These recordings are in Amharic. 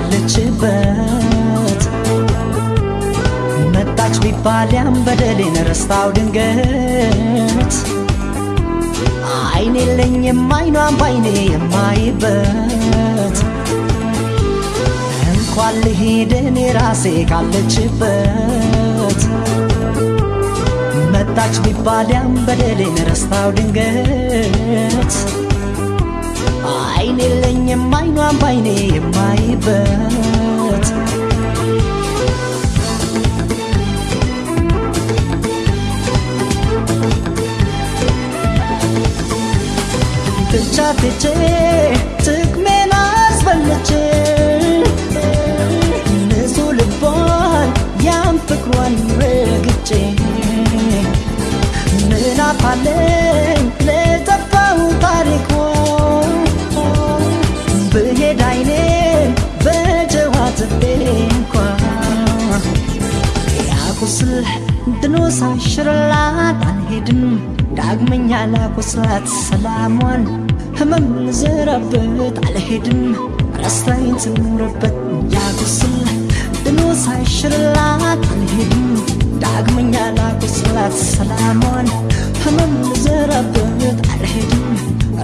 ካለችበት መጣች ቢባል ያን በደሌን ረስታው ድንገት። አይኔ የለኝም አይኗን ባይኔ የማይበት። እንኳን ልሂድ እኔ ራሴ ካለችበት። መጣች ቢባል ያን በደሌን ረስታው ድንገት አይኔ የለኝም አይኗን ባይኔ የማይበት። ብቻ ትቼ ጥቅሜን አስበልቼ ንጹህ ልቧን ያን ፍቅሯን ረግጬ ምን አፋለኝ ድኖ ሳይሽርላት አልሄድም። ዳግመኛ ላቁስላት ሰላሟን ህመም ልዘራበት አልሄድም። ረስታኝ ትኑርበት ያቁስል ድኖ ሳይሽርላት አልሄድም። ዳግመኛ ላቁስላት ሰላሟን ህመም ልዘራበት አልሄድም።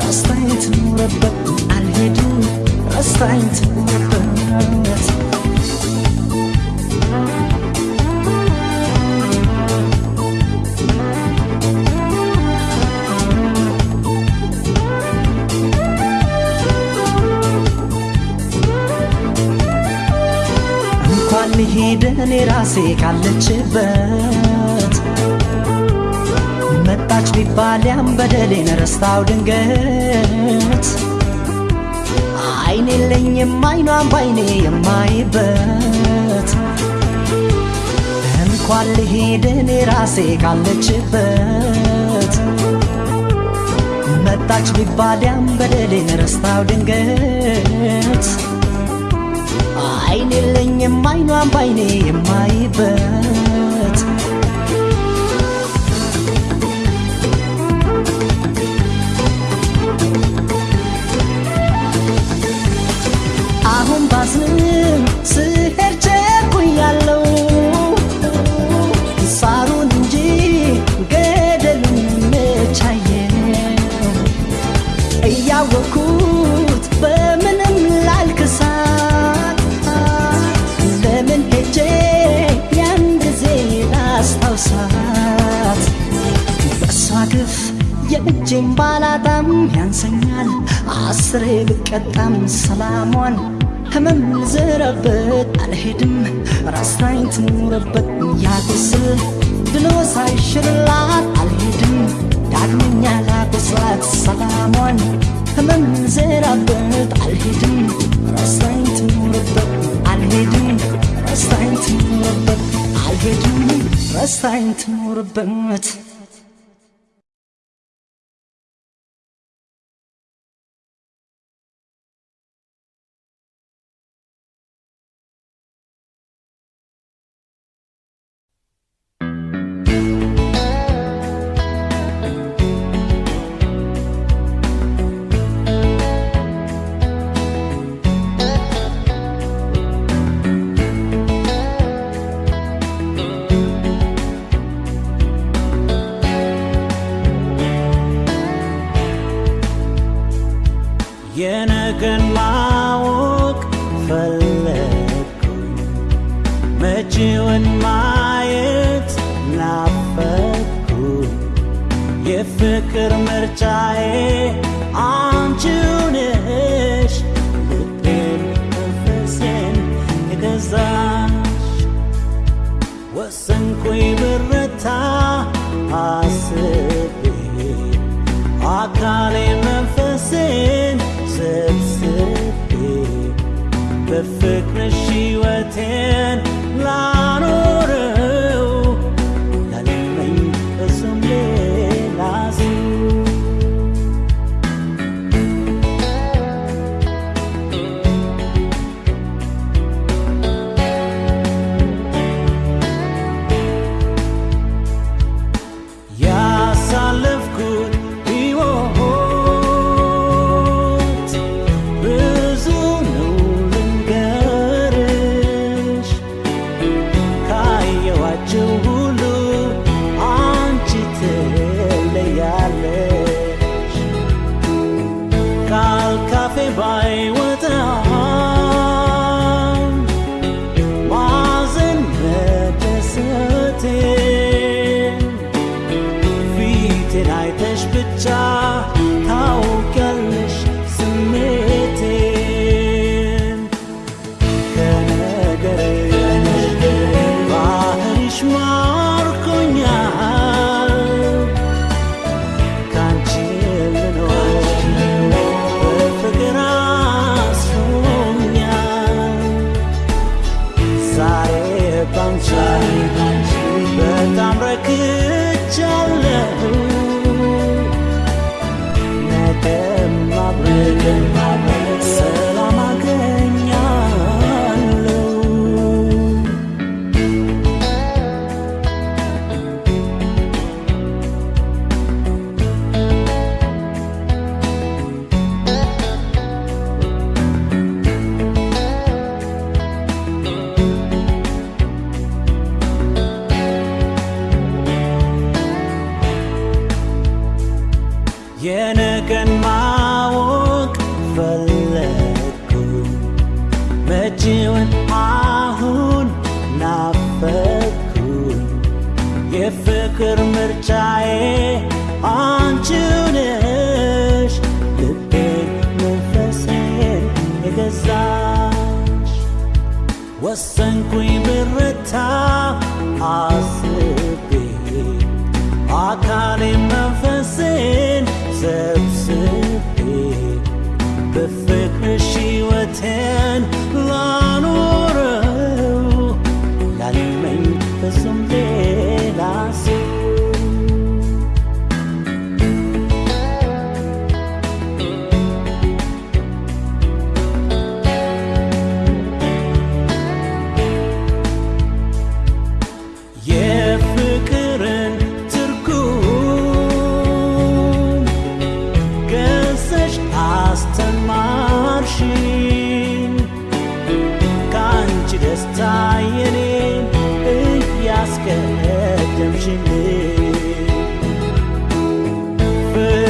ረስታኝ ትኑርበት አልሄድም። ረስታኝ ትኑርበት እኔ ራሴ ካለችበት መጣች ቢባል ያን በደሌን ረስታው ድንገት። አይኔ የለኝም አይኗን ባይኔ የማይበት። እንኳን ልሂድ እኔ ራሴ ካለችበት መጣች ቢባል ያን በደሌን ረስታው ድንገት አይኔ የለኝም አይኗን ባይኔ የማይበት ሳይሽርላት አልሄድም። ዳግመኛ ላቁስላት ሰላሟን ህመም ልዘራበት አልሄድም። ራስታኝ ትኑረበት አልሄድም። ራስታኝ ትኑረበት አልሄድም። ራስታኝ ትኑረበት የነገን ማወቅ ፈለግኩኝ። መጪውን ማየት ናፈኩኝ የፍቅር ምርጫዬ pretend tonight, there's bitter, how can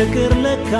ፍቅር ለካ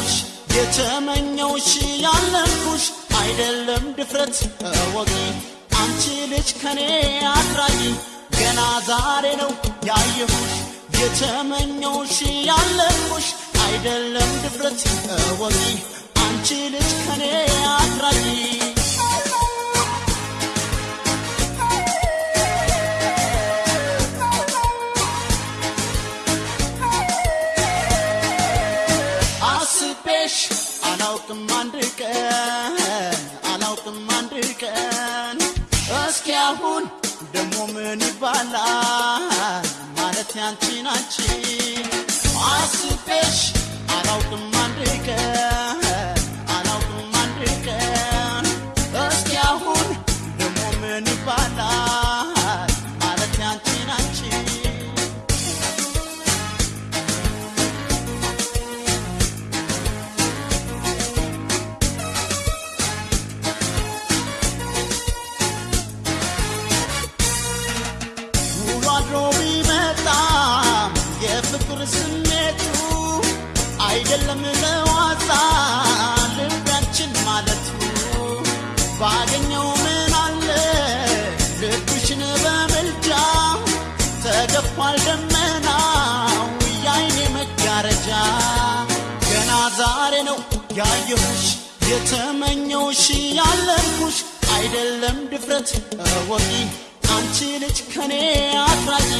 ያየሁሽ የተመኘውሽ ያለንኩሽ አይደለም ድፍረት። እወቂ አንቺ ልጅ ከኔ አትራቂ። ገና ዛሬ ነው ያየሁሽ የተመኘውሽ ያለንኩሽ አይደለም ድፍረት። እወቂ አንቺ ልጅ ከኔ አትራቂ አላውቅም አንድ ቀን አላውቅም አንድ ቀን። እስኪ አሁን ደሞ ምን ይባላል? ማለት ያንቺን አንቺ አስቤሽ አላውቅም አንድ ቀን ያየሁሽ የተመኘውሽ ያለንኩሽ አይደለም ድፍረት። እወቂ አንቺ ልጅ ከኔ አትራቂ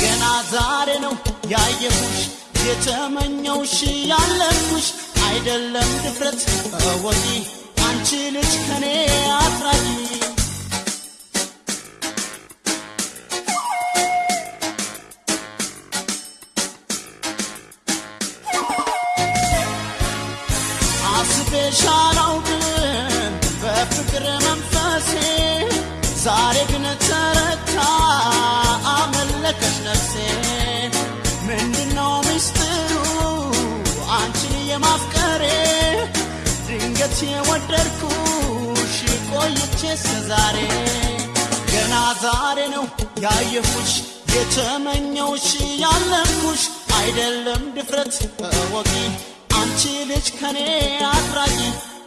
ገና ዛሬ ነው ያየሁሽ የተመኘውሽ ያለንኩሽ አይደለም ድፍረት። እወቂ አንቺ ልጅ ከኔ አትራቂ ድንገት የወደድኩሽ ቆይቼ እስከዛሬ ገና ዛሬ ነው ያየሁሽ የተመኘውሽ ያለምኩሽ አይደለም ድፍረት እወቂ። አንቺ ልጅ ከኔ አትራቂ።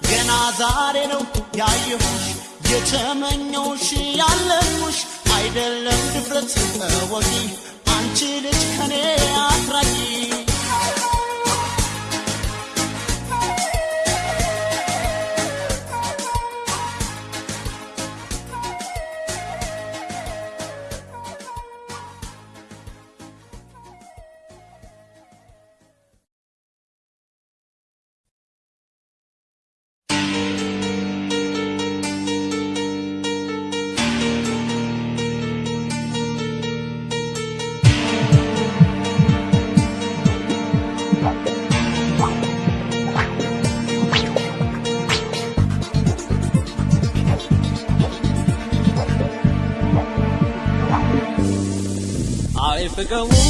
ገና ዛሬ ነው ያየሁሽ የተመኘውሽ ያለምኩሽ አይደለም ድፍረት እወቂ። አንቺ ልጅ ከኔ አትራቂ to go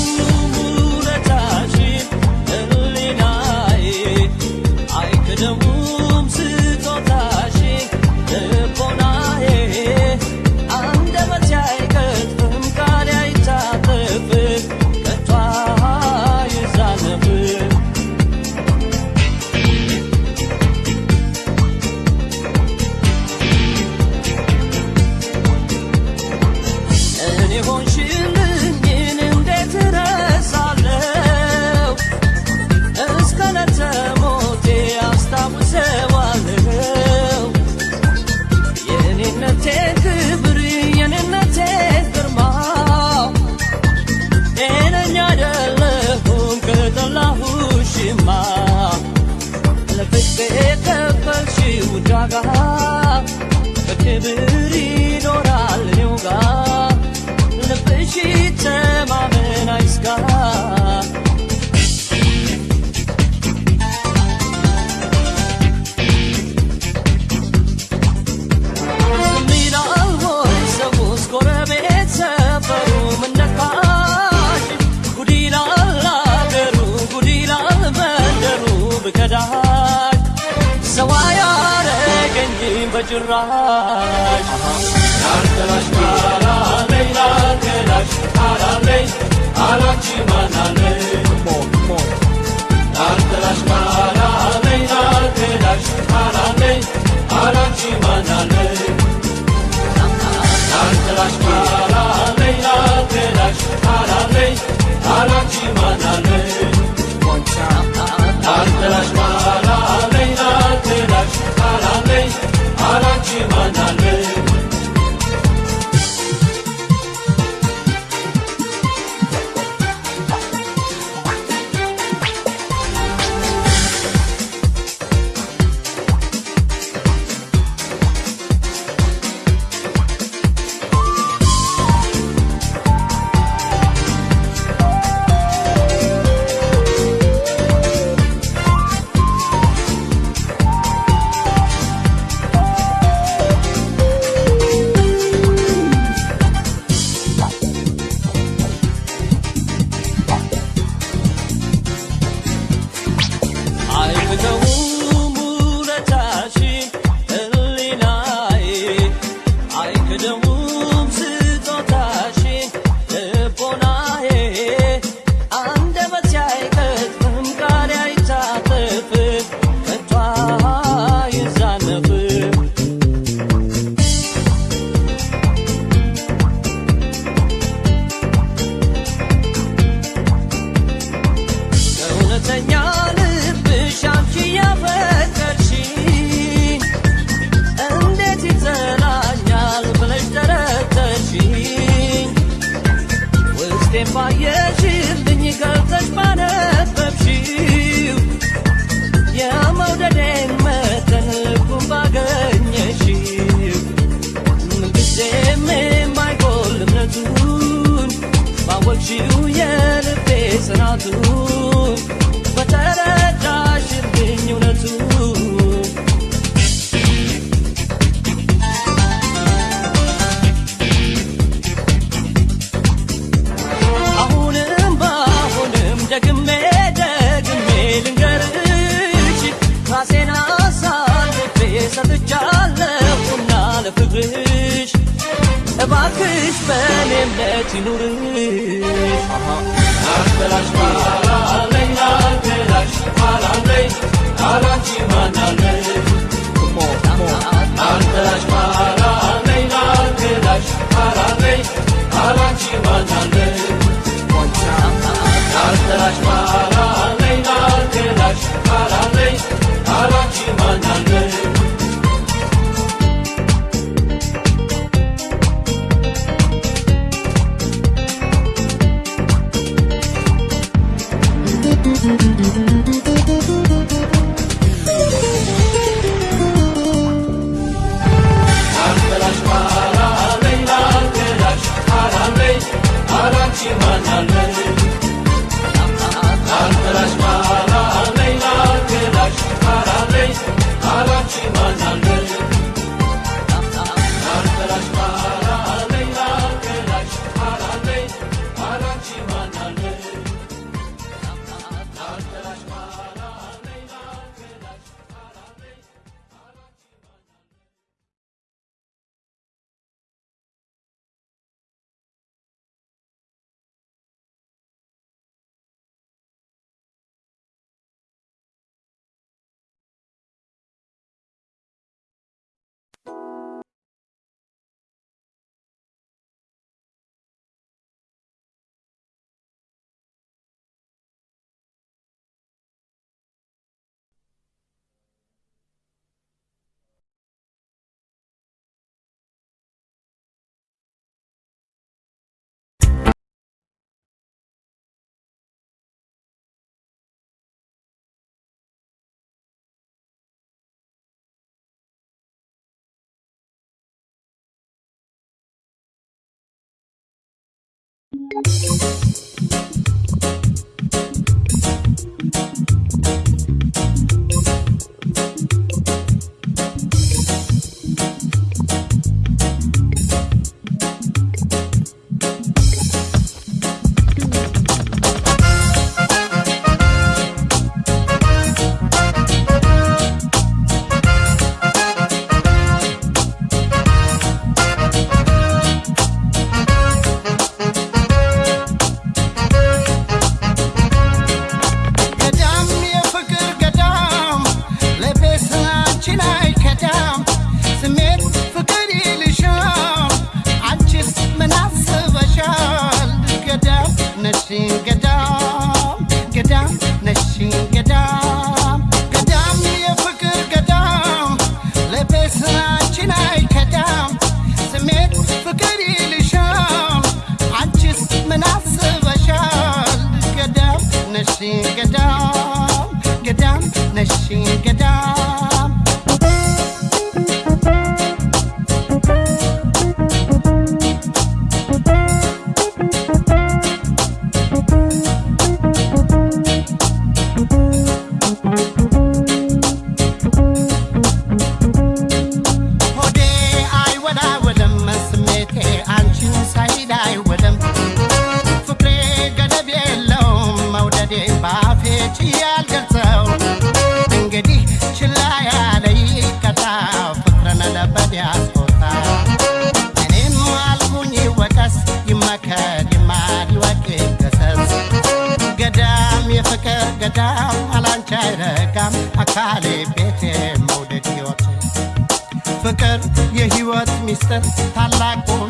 Hacırraş Arkadaş para leyla telaş Para ley Arakçı manale Arkadaş para leyla telaş Para ley Arakçı manale Arkadaş para leyla telaş Para ley Arakçı manale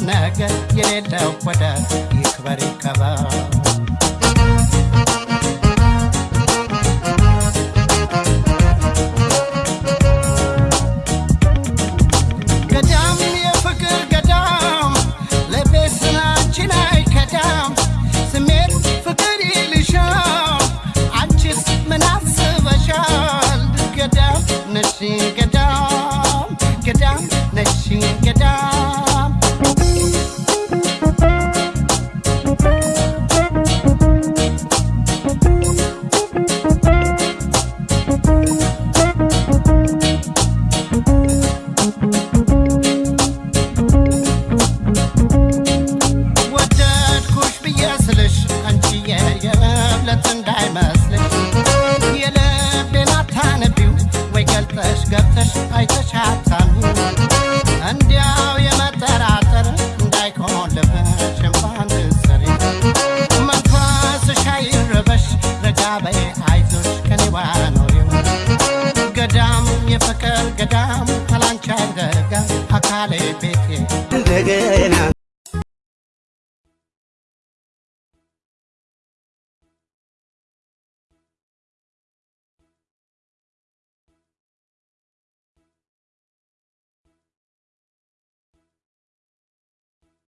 naga yereda kwada ikbari kaba